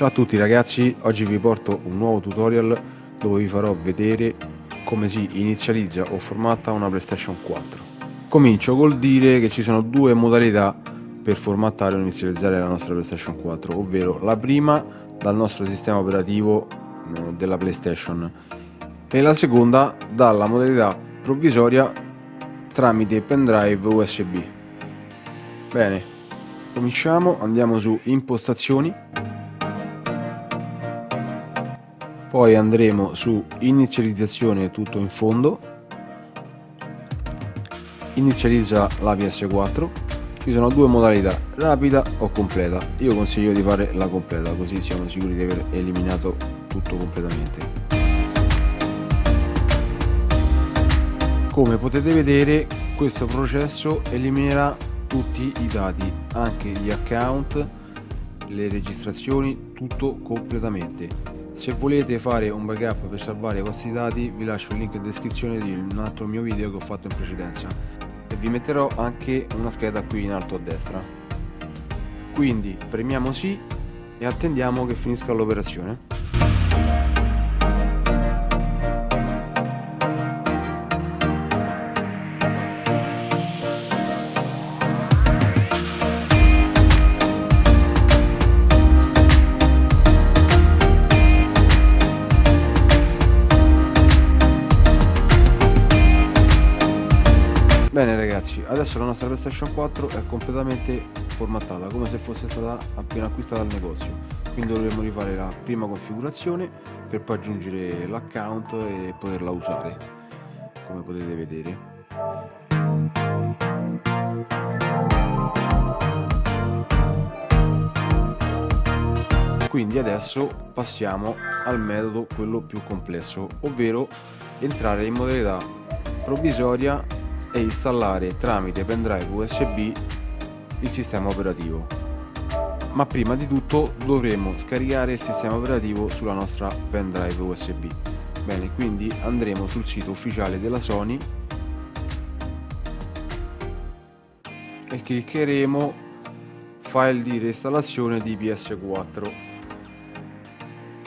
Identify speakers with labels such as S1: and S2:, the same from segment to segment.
S1: Ciao a tutti ragazzi, oggi vi porto un nuovo tutorial dove vi farò vedere come si inizializza o formatta una PlayStation 4. Comincio col dire che ci sono due modalità per formattare o inizializzare la nostra PlayStation 4, ovvero la prima dal nostro sistema operativo eh, della PlayStation e la seconda dalla modalità provvisoria tramite pendrive USB. Bene, cominciamo, andiamo su impostazioni poi andremo su inizializzazione tutto in fondo. Inizializza la PS4 ci sono due modalità rapida o completa. Io consiglio di fare la completa così siamo sicuri di aver eliminato tutto completamente. Come potete vedere questo processo eliminerà tutti i dati anche gli account le registrazioni tutto completamente se volete fare un backup per salvare i vostri dati vi lascio il link in descrizione di un altro mio video che ho fatto in precedenza e vi metterò anche una scheda qui in alto a destra. Quindi premiamo sì e attendiamo che finisca l'operazione. Bene ragazzi, adesso la nostra PlayStation 4 è completamente formattata, come se fosse stata appena acquistata al negozio. Quindi dovremo rifare la prima configurazione per poi aggiungere l'account e poterla usare, come potete vedere. Quindi adesso passiamo al metodo quello più complesso, ovvero entrare in modalità provvisoria e installare tramite pendrive USB il sistema operativo. Ma prima di tutto dovremo scaricare il sistema operativo sulla nostra pendrive USB. Bene, quindi andremo sul sito ufficiale della Sony e cliccheremo file di reinstallazione di PS4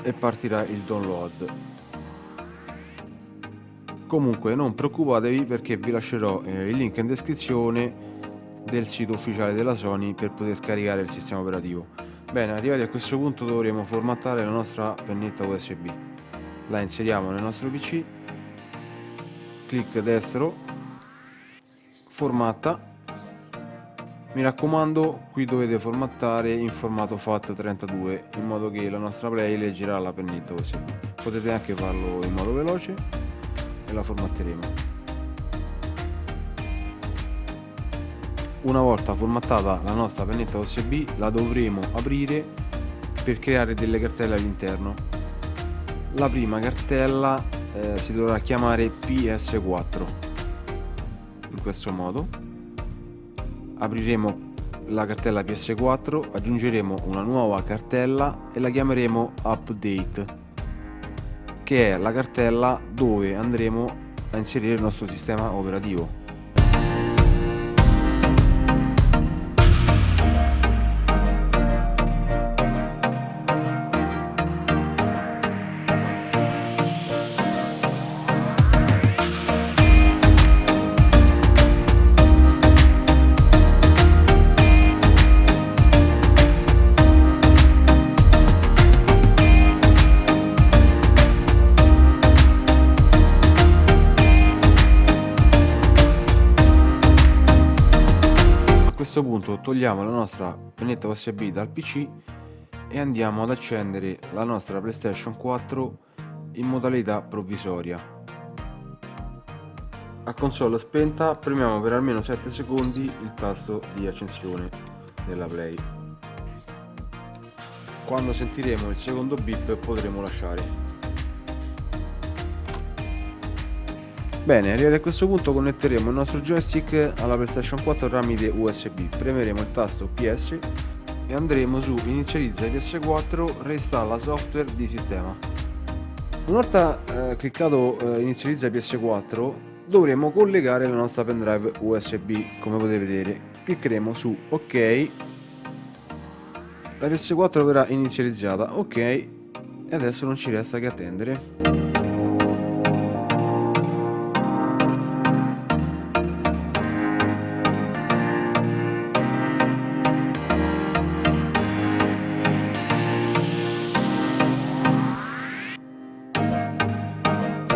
S1: e partirà il download comunque non preoccupatevi perché vi lascerò eh, il link in descrizione del sito ufficiale della Sony per poter scaricare il sistema operativo. Bene arrivati a questo punto dovremo formattare la nostra pennetta USB la inseriamo nel nostro pc clic destro. Formatta mi raccomando qui dovete formattare in formato FAT32 in modo che la nostra play leggerà la pennetta USB potete anche farlo in modo veloce e la formatteremo. Una volta formattata la nostra pennetta USB la dovremo aprire per creare delle cartelle all'interno. La prima cartella eh, si dovrà chiamare PS4 in questo modo apriremo la cartella PS4 aggiungeremo una nuova cartella e la chiameremo update che è la cartella dove andremo a inserire il nostro sistema operativo questo punto togliamo la nostra pennetta USB dal PC e andiamo ad accendere la nostra PlayStation 4 in modalità provvisoria. A console spenta premiamo per almeno 7 secondi il tasto di accensione della Play. Quando sentiremo il secondo beep potremo lasciare. Bene, arrivati a questo punto connetteremo il nostro joystick alla PlayStation 4 tramite USB. Premeremo il tasto PS e andremo su inizializza PS4 reinstalla software di sistema. Una volta eh, cliccato eh, inizializza PS4 dovremo collegare la nostra pendrive USB come potete vedere. Cliccheremo su ok la PS4 verrà inizializzata ok e adesso non ci resta che attendere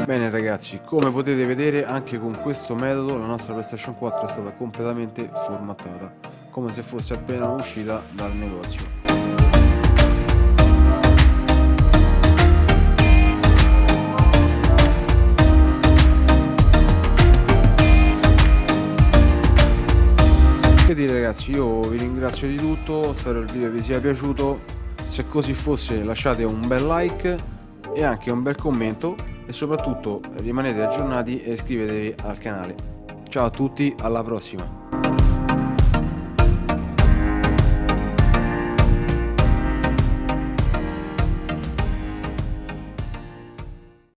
S1: Bene ragazzi, come potete vedere anche con questo metodo la nostra PlayStation 4 è stata completamente formattata, come se fosse appena uscita dal negozio. Che dire ragazzi, io vi ringrazio di tutto, spero il video vi sia piaciuto, se così fosse lasciate un bel like e anche un bel commento e soprattutto rimanete aggiornati e iscrivetevi al canale. Ciao a tutti, alla prossima!